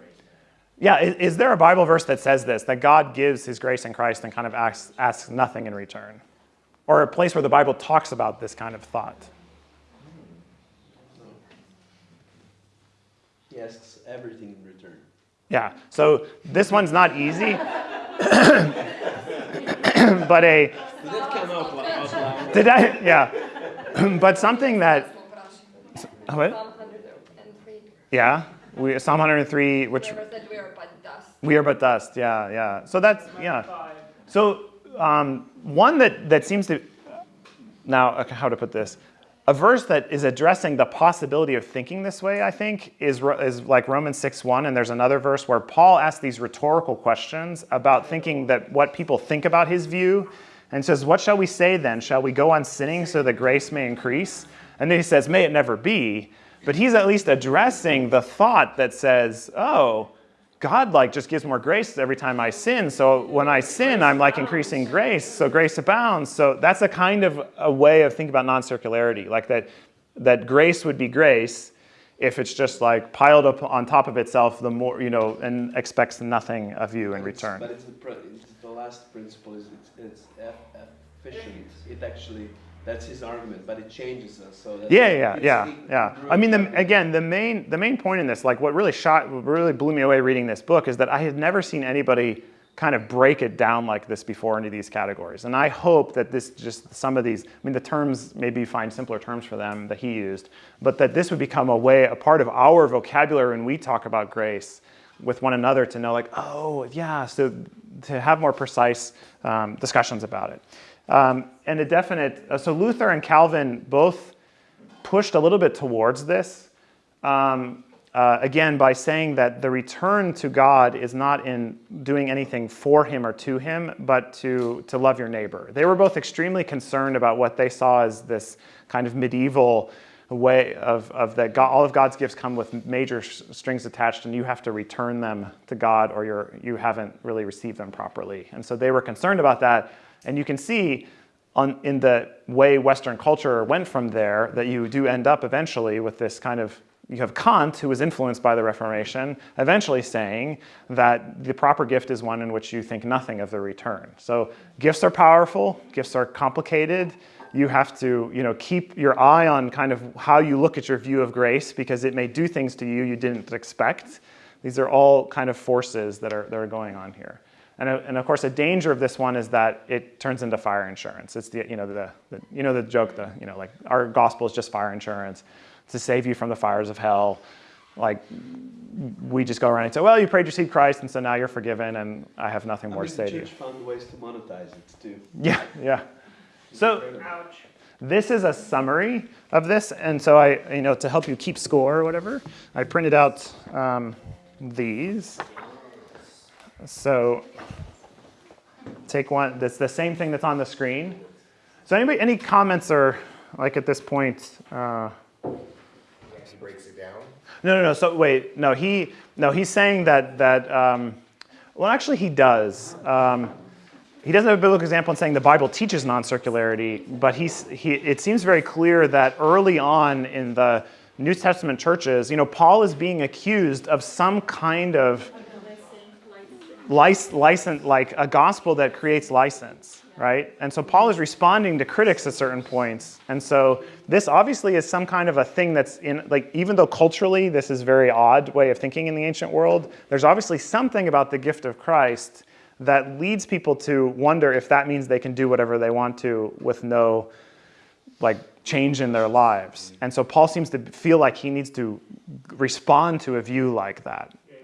yeah, is, is there a Bible verse that says this, that God gives his grace in Christ and kind of asks, asks nothing in return? Or a place where the Bible talks about this kind of thought? He asks everything in return. Yeah, so this one's not easy, [COUGHS] but a, Did that come out lou- did I, yeah, [COUGHS] but something that, what? Psalm 103. Yeah, we, Psalm 103, which said we are but dust. we are but dust, yeah, yeah. So that's, yeah. So um, one that, that seems to now okay, how to put this, a verse that is addressing the possibility of thinking this way, I think, is, is like Romans 6:1, and there's another verse where Paul asks these rhetorical questions about thinking that what people think about his view, and says, "What shall we say then? Shall we go on sinning so that grace may increase?" And then he says, "May it never be." But he's at least addressing the thought that says, "Oh." God like just gives more grace every time I sin. So when I sin, I'm like increasing grace. So grace abounds. So that's a kind of a way of thinking about non-circularity, like that that grace would be grace if it's just like piled up on top of itself the more you know and expects nothing of you in But it's- return. But it's the, it's the last principle is it's, it's efficient. It actually, that's his argument, but it changes us. So that's, Yeah, yeah, yeah, yeah. I mean, the, again, the main the main point in this, like, what really shot, what really blew me away reading this book, is that I had never seen anybody kind of break it down like this before into these categories. And I hope that this just some of these, I mean, the terms maybe find simpler terms for them that he used, but that this would become a way, a part of our vocabulary when we talk about grace with one another to know, like, oh, yeah, so to have more precise um, discussions about it. Um, and a definite, uh, so Luther and Calvin both pushed a little bit towards this. Um, uh, again, by saying that the return to God is not in doing anything for Him or to Him, but to, to love your neighbor. They were both extremely concerned about what they saw as this kind of medieval way of, of that God, all of God's gifts come with major strings attached, and you have to return them to God or you're, you haven't really received them properly. And so they were concerned about that. And you can see on, in the way Western culture went from there that you do end up eventually with this kind of you have Kant, who was influenced by the Reformation, eventually saying that the proper gift is one in which you think nothing of the return. So gifts are powerful, gifts are complicated. You have to, you know, keep your eye on kind of how you look at your view of grace because it may do things to you you didn't expect. These are all kind of forces that are, that are going on here. And, uh, and of course, a danger of this one is that it turns into fire insurance. It's the, you know, the, the, you know, the joke, the, you know, like our gospel is just fire insurance to save you from the fires of hell. Like we just go around and say, well, you prayed, you received Christ, and so now you're forgiven, and I have nothing I more mean, to say to you. church found ways to monetize it too. Yeah, yeah. So this is a summary of this, and so I, you know, to help you keep score or whatever, I printed out um, these. So take one. That's the same thing that's on the screen. So anybody, any comments or like at this point? Uh, He breaks it down. no, no, no. So wait, no. He, no. He's saying that that. Um, well, actually, he does. Um, he doesn't have a biblical example in saying the Bible teaches non-circularity, but he's, he, it seems very clear that early on in the New Testament churches, you know, Paul is being accused of some kind of license, license like a gospel that creates license, right? And so Paul is responding to critics at certain points. And so this obviously is some kind of a thing that's in, like, even though culturally this is a very odd way of thinking in the ancient world, there's obviously something about the gift of Christ that leads people to wonder if that means they can do whatever they want to with no, like, change in their lives. Mm-hmm. And so Paul seems to feel like he needs to respond to a view like that. Yeah,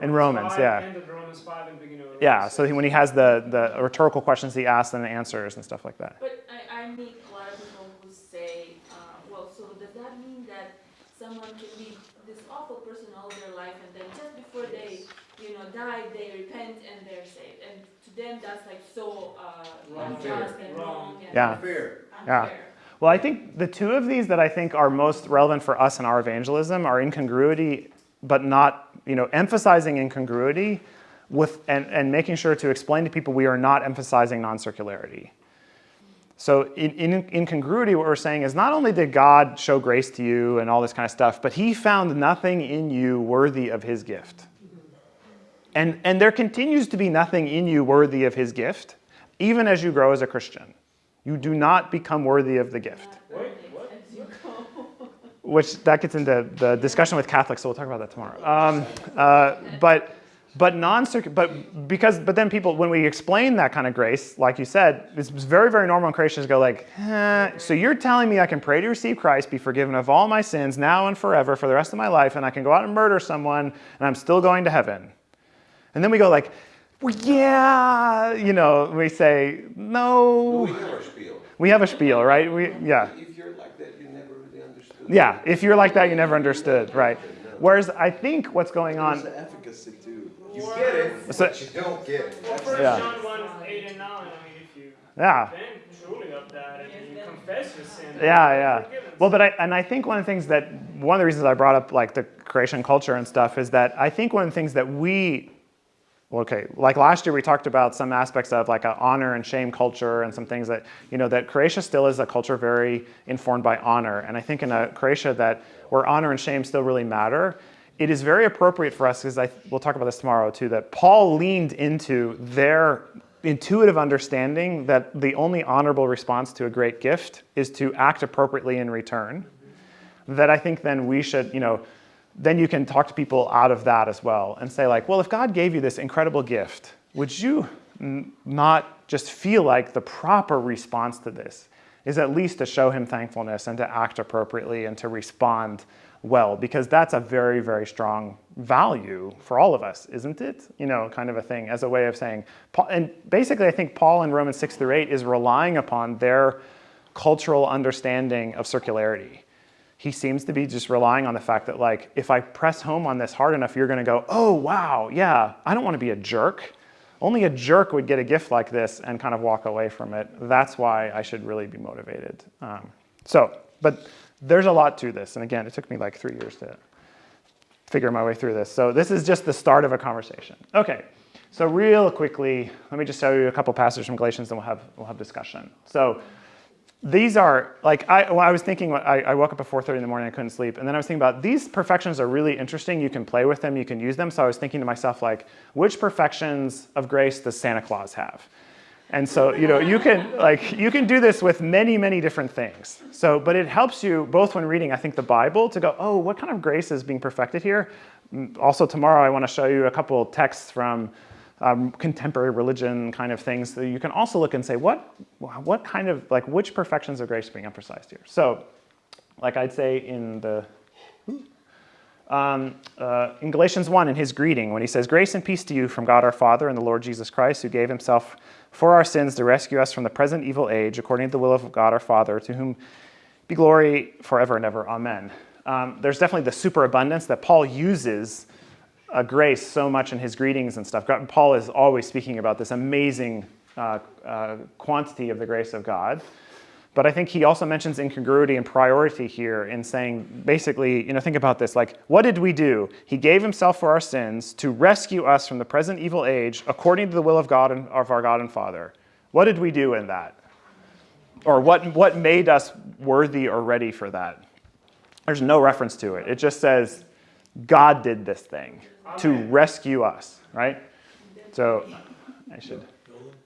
it's Romans, you know. In Romans, 5, yeah. End of Romans 5 and beginning of Romans Yeah, so he, when he has the, the rhetorical questions he asks and the answers and stuff like that. But I, I meet a lot of people who say, uh, well, so does that mean that someone can be this awful person all their life and then just before they, you know, die, they repent and they're saved? And to them, that's like so uh, Wrong. unjust and Wrong. wrong and Yeah. Fair. Yeah. unfair. Well, I think the two of these that I think are most relevant for us in our evangelism are incongruity, but not, you know, emphasizing incongruity with and, and making sure to explain to people we are not emphasizing non-circularity. So in, in incongruity, what we're saying is not only did God show grace to you and all this kind of stuff, but he found nothing in you worthy of his gift. And, and there continues to be nothing in you worthy of his gift, even as you grow as a Christian. You do not become worthy of the gift. Which that gets into the discussion with Catholics, so we'll talk about that tomorrow. Um, uh, but but non but because but then people when we explain that kind of grace, like you said, it's very very normal in Christians go like, eh, so you're telling me I can pray to receive Christ, be forgiven of all my sins now and forever for the rest of my life, and I can go out and murder someone, and I'm still going to heaven. And then we go like, well, yeah, you know, we say no. We have. We have a spiel, right? We yeah. If you're like that, you never really understood. Yeah, if you're like that, you never understood, right? Whereas I think what's going There's on, the efficacy too. You get it, So- but you don't get it. Well, First Yeah. John 1, 8 and 9, I mean, if you yeah, repent truly of that and you confess your sin. Yeah, yeah. Forgiven. Well, but I, and I think one of the things that, one of the reasons I brought up like the creation culture and stuff is that I think one of the things that we, well, okay, like last year we talked about some aspects of like a honor and shame culture and some things that, you know, that Croatia still is a culture very informed by honor. And I think in a Croatia that where honor and shame still really matter, it is very appropriate for us, because I, we'll talk about this tomorrow too, that Paul leaned into their intuitive understanding that the only honorable response to a great gift is to act appropriately in return. That I think then we should, you know, then you can talk to people out of that as well and say like, well, if God gave you this incredible gift, would you not just feel like the proper response to this is at least to show him thankfulness and to act appropriately and to respond well? Because that's a very very strong value for all of us isn't it? You know kind of a thing as a way of saying and basically i think paul in romans 6 through 8 is relying upon their cultural understanding of circularity he seems to be just relying on the fact that like if i press home on this hard enough you're going to go oh wow yeah i don't want to be a jerk only a jerk would get a gift like this and kind of walk away from it that's why i should really be motivated um, so but there's a lot to this. And again, it took me like three years to figure my way through this. So this is just the start of a conversation. Okay, so real quickly, let me just show you a couple passages from Galatians and we'll have, we'll have discussion. So these are, like, I, well, I was thinking, I, I woke up at 4.30 in the morning, I couldn't sleep. And then I was thinking about, these perfections are really interesting. You can play with them, you can use them. So I was thinking to myself, like, which perfections of grace does Santa Claus have? And so, you know, you can like you can do this with many, many different things. So, but it helps you both when reading, I think, the Bible to go, oh, what kind of grace is being perfected here? Mm, Also, tomorrow I want to show you a couple texts from um, contemporary religion kind of things. So you can also look and say, what, what kind of like which perfections of grace are being emphasized here? So, like I'd say in the um, uh, in Galatians 1, in his greeting, when he says, Grace and peace to you from God our Father and the Lord Jesus Christ, who gave himself for our sins to rescue us from the present evil age, according to the will of God our Father, to whom be glory forever and ever. Amen. Um, there's definitely the superabundance that Paul uses uh, grace so much in his greetings and stuff. Paul is always speaking about this amazing uh, uh, quantity of the grace of God. But I think he also mentions incongruity and priority here in saying, basically, you know, think about this. Like, what did we do? He gave himself for our sins to rescue us from the present evil age according to the will of God and of our God and Father. What did we do in that? Or what, what made us worthy or ready for that? There's no reference to it. It just says, God did this thing to rescue us, right? So I should,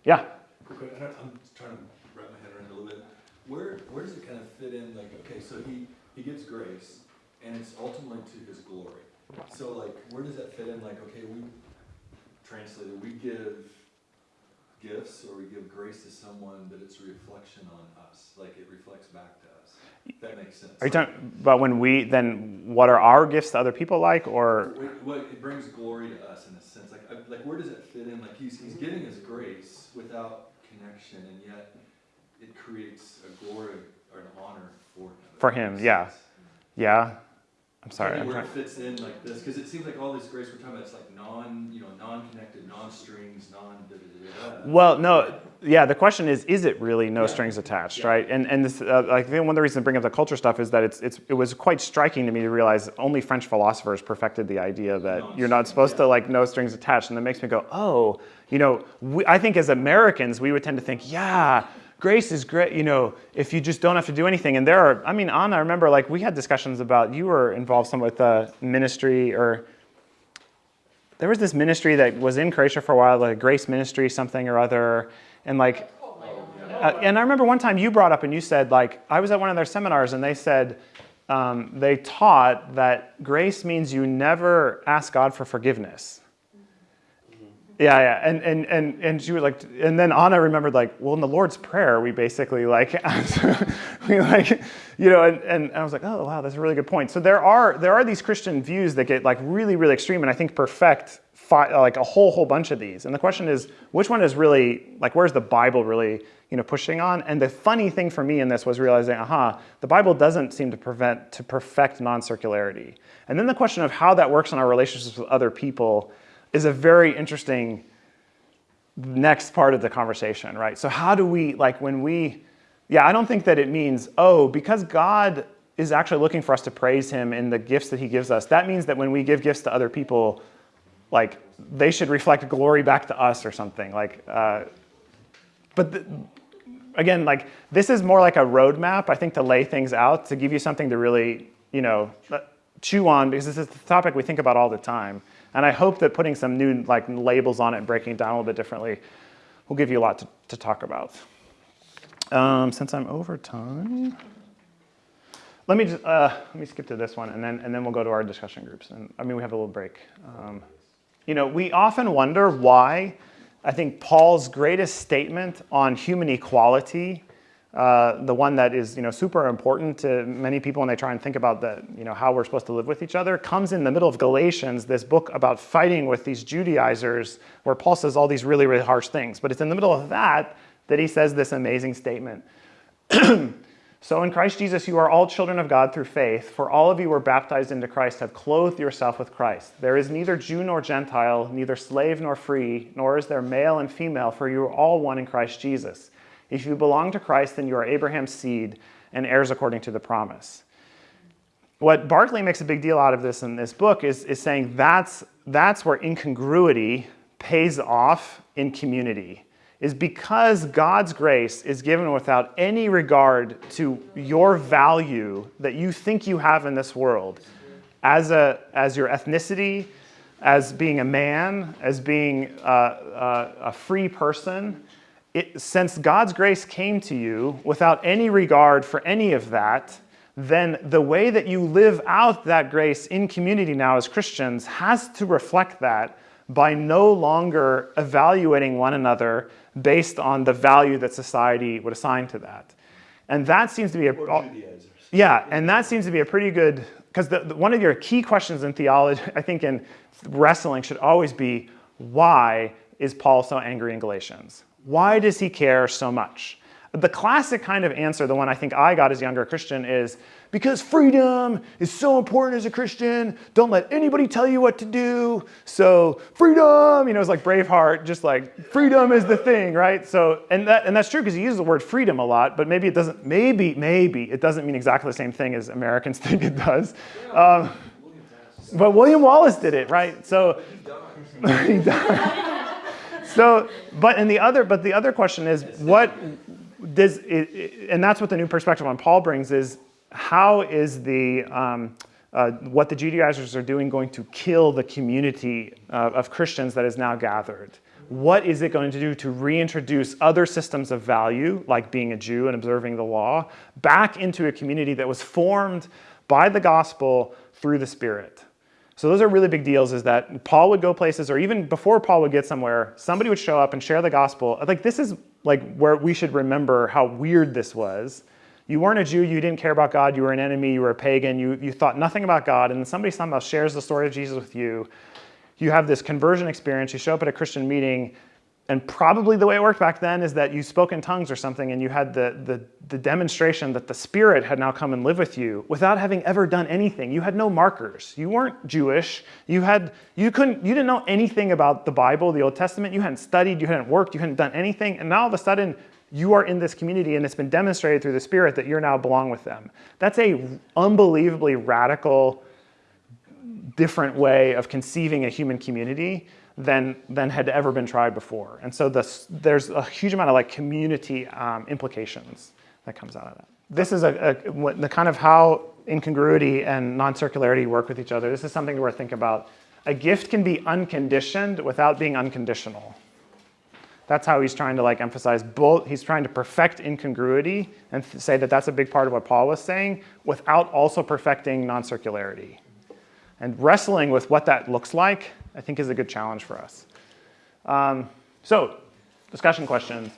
yeah. I'm trying to wrap my head around a little bit. Where, where does it kind of fit in, like, okay, so he, he gives grace, and it's ultimately to his glory. So like, where does that fit in, like, okay, we, translated, we give gifts, or we give grace to someone, but it's a reflection on us, like it reflects back to. That makes sense. Are you talking about when we, then what are our gifts to other people like, or? Wait, What, it brings glory to us in a sense, like, I- like, where does it fit in, like, he's, he's giving us grace without connection, and yet it creates a glory or an honor for him. For him, yeah. sense. Yeah? I'm sorry. Maybe I'm where it fits in like this, because it seems like all this grace we're talking about, it's like non, you know, non-connected, non-strings, non-da-da-da-da. Well, no, yeah, the question is, is it really no Yeah. strings attached, Yeah. right? And, and this, uh, I think one of the reasons I bring up the culture stuff is that it's, it's, it was quite striking to me to realize only French philosophers perfected the idea that you're not supposed to like no strings attached. And that makes me go, oh, you know, we, I think as Americans, we would tend to think, yeah, grace is great, you know, if you just don't have to do anything. And there are, I mean, Anna, I remember like we had discussions about, you were involved some with uh, ministry or, there was this ministry that was in Croatia for a while, like Grace Ministry, something or other, and like, uh, and I remember one time you brought up and you said like I was at one of their seminars and they said um, they taught that grace means you never ask God for forgiveness. Yeah, yeah, and and and and she was like, and then Anna remembered like, well, in the Lord's Prayer, we basically like, [LAUGHS] we like, you know, and, and I was like, oh wow, that's a really good point. So there are there are these Christian views that get like really really extreme, and I think perfect like a whole whole bunch of these. And the question is, which one is really like, where's the Bible really you know pushing on? And the funny thing for me in this was realizing, aha, the Bible doesn't seem to prevent to perfect non-circularity. And then the question of how that works in our relationships with other people is a very interesting next part of the conversation, right? So how do we like when we Yeah, I don't think that it means, oh, because God is actually looking for us to praise him in the gifts that he gives us, that means that when we give gifts to other people, like they should reflect glory back to us or something. Like, uh, but the, again, like this is more like a roadmap, I think, to lay things out, to give you something to really, you know, chew on, because this is the topic we think about all the time. And I hope that putting some new like labels on it and breaking it down a little bit differently will give you a lot to, to talk about. Um, since I'm over time, let me just uh, let me skip to this one, and then and then we'll go to our discussion groups. And I mean, we have a little break. Um, you know, we often wonder why. I think Paul's greatest statement on human equality, uh, the one that is you know super important to many people when they try and think about the you know how we're supposed to live with each other, comes in the middle of Galatians, this book about fighting with these Judaizers, where Paul says all these really really harsh things. But it's in the middle of that that he says this amazing statement. [CLEARS THROAT] so in Christ Jesus, you are all children of God through faith, for all of you were baptized into Christ, have clothed yourself with Christ. There is neither Jew nor Gentile, neither slave nor free, nor is there male and female, for you are all one in Christ Jesus. If you belong to Christ, then you are Abraham's seed and heirs according to the promise. What Barclay makes a big deal out of this in this book is, is saying that's, that's where incongruity pays off in community is because God's grace is given without any regard to your value that you think you have in this world as, a, as your ethnicity, as being a man, as being a, a, a free person. It, since God's grace came to you without any regard for any of that, then the way that you live out that grace in community now as Christians has to reflect that by no longer evaluating one another based on the value that society would assign to that. And that seems to be a yeah, and that seems to be a pretty good because one of your key questions in theology, [LAUGHS] I think in wrestling, should always be why is Paul so angry in Galatians? Why does he care so much? The classic kind of answer, the one I think I got as a younger Christian, is because freedom is so important as a Christian. Don't let anybody tell you what to do. So freedom, you know, it's like Braveheart, just like freedom is the thing, right? So and that and that's true because he uses the word freedom a lot, but maybe it doesn't. Maybe maybe it doesn't mean exactly the same thing as Americans [LAUGHS] think it does. Um, but William Wallace did it, right? So [LAUGHS] he died. So, but and the other, but the other question is, what does it, and that's what the new perspective on Paul brings is how is the um, uh, what the Judaizers are doing going to kill the community uh, of Christians that is now gathered? What is it going to do to reintroduce other systems of value, like being a Jew and observing the law, back into a community that was formed by the gospel through the Spirit? So those are really big deals is that Paul would go places or even before Paul would get somewhere, somebody would show up and share the gospel. Like this is like where we should remember how weird this was you weren't a Jew, you didn't care about God, you were an enemy, you were a pagan, you, you thought nothing about God, and then somebody somehow shares the story of Jesus with you. You have this conversion experience, you show up at a Christian meeting, and probably the way it worked back then is that you spoke in tongues or something, and you had the, the, the demonstration that the Spirit had now come and live with you without having ever done anything. You had no markers. You weren't Jewish. You, had, you, couldn't, you didn't know anything about the Bible, the Old Testament. You hadn't studied, you hadn't worked, you hadn't done anything, and now all of a sudden you are in this community and it's been demonstrated through the Spirit that you're now belong with them. That's a unbelievably radical, different way of conceiving a human community than, than had ever been tried before. And so this, there's a huge amount of like community um, implications that comes out of that. This is a, a, the kind of how incongruity and non-circularity work with each other. This is something to thinking about. A gift can be unconditioned without being unconditional. That's how he's trying to like emphasize both. He's trying to perfect incongruity and say that that's a big part of what Paul was saying without also perfecting non-circularity. And wrestling with what that looks like, I think is a good challenge for us. Um, so, discussion questions.